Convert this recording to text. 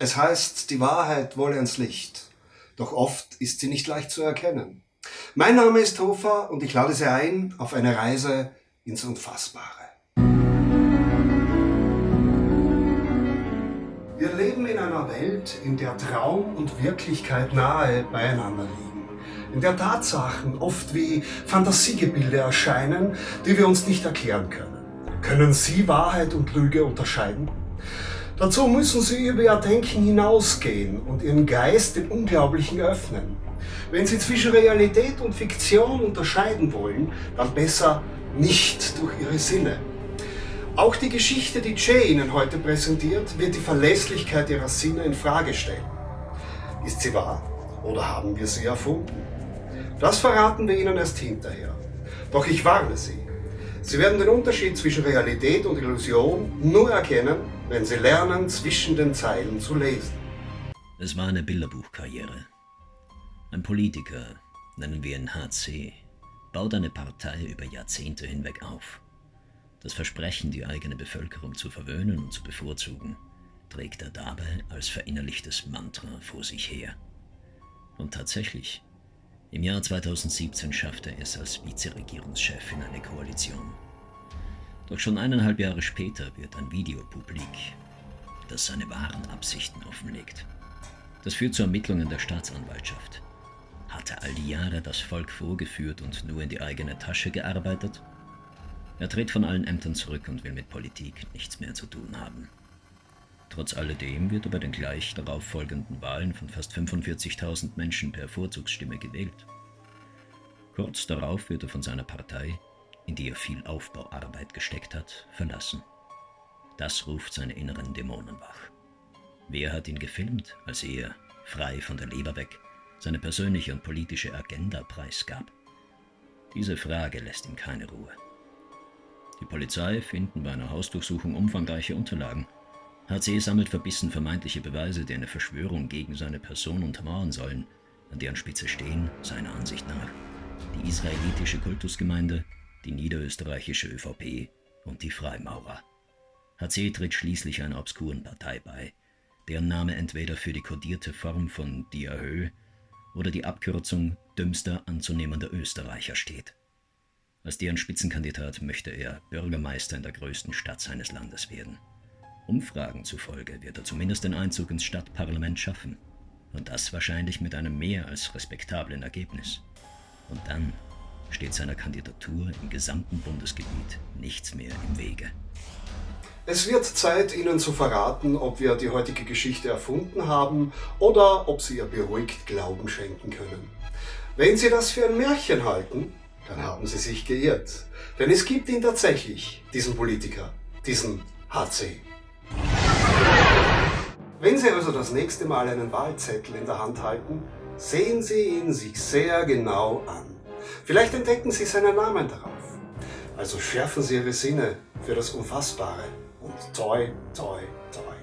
Es heißt, die Wahrheit wolle ans Licht. Doch oft ist sie nicht leicht zu erkennen. Mein Name ist Hofer und ich lade Sie ein auf eine Reise ins Unfassbare. Wir leben in einer Welt, in der Traum und Wirklichkeit nahe beieinander liegen. In der Tatsachen oft wie Fantasiegebilde erscheinen, die wir uns nicht erklären können. Können Sie Wahrheit und Lüge unterscheiden? Dazu müssen Sie über Ihr Denken hinausgehen und Ihren Geist dem Unglaublichen öffnen. Wenn Sie zwischen Realität und Fiktion unterscheiden wollen, dann besser nicht durch Ihre Sinne. Auch die Geschichte, die Jay Ihnen heute präsentiert, wird die Verlässlichkeit Ihrer Sinne in Frage stellen. Ist sie wahr oder haben wir sie erfunden? Das verraten wir Ihnen erst hinterher. Doch ich warne Sie. Sie werden den Unterschied zwischen Realität und Illusion nur erkennen, wenn Sie lernen, zwischen den Zeilen zu lesen. Es war eine Bilderbuchkarriere. Ein Politiker, nennen wir ihn HC, baut eine Partei über Jahrzehnte hinweg auf. Das Versprechen, die eigene Bevölkerung zu verwöhnen und zu bevorzugen, trägt er dabei als verinnerlichtes Mantra vor sich her. Und tatsächlich, im Jahr 2017 schaffte er es als Vizeregierungschef in eine Koalition. Doch schon eineinhalb Jahre später wird ein Video publik, das seine wahren Absichten offenlegt. Das führt zu Ermittlungen der Staatsanwaltschaft. Hat er all die Jahre das Volk vorgeführt und nur in die eigene Tasche gearbeitet? Er tritt von allen Ämtern zurück und will mit Politik nichts mehr zu tun haben. Trotz alledem wird er bei den gleich darauf folgenden Wahlen von fast 45.000 Menschen per Vorzugsstimme gewählt. Kurz darauf wird er von seiner Partei, in die er viel Aufbauarbeit gesteckt hat, verlassen. Das ruft seine inneren Dämonen wach. Wer hat ihn gefilmt, als er, frei von der Leber weg, seine persönliche und politische Agenda preisgab? Diese Frage lässt ihm keine Ruhe. Die Polizei finden bei einer Hausdurchsuchung umfangreiche Unterlagen. HC sammelt verbissen vermeintliche Beweise, die eine Verschwörung gegen seine Person untermauern sollen, an deren Spitze stehen, seiner Ansicht nach, die israelitische Kultusgemeinde, die niederösterreichische ÖVP und die Freimaurer. HC tritt schließlich einer obskuren Partei bei, deren Name entweder für die kodierte Form von Diahö oder die Abkürzung dümmster anzunehmender Österreicher steht. Als deren Spitzenkandidat möchte er Bürgermeister in der größten Stadt seines Landes werden. Umfragen zufolge wird er zumindest den Einzug ins Stadtparlament schaffen. Und das wahrscheinlich mit einem mehr als respektablen Ergebnis. Und dann steht seiner Kandidatur im gesamten Bundesgebiet nichts mehr im Wege. Es wird Zeit, Ihnen zu verraten, ob wir die heutige Geschichte erfunden haben oder ob Sie ihr beruhigt Glauben schenken können. Wenn Sie das für ein Märchen halten, dann haben Sie sich geirrt. Denn es gibt ihn tatsächlich, diesen Politiker, diesen HC. Wenn Sie also das nächste Mal einen Wahlzettel in der Hand halten, sehen Sie ihn sich sehr genau an. Vielleicht entdecken Sie seinen Namen darauf. Also schärfen Sie Ihre Sinne für das Unfassbare und toi, toi, toi.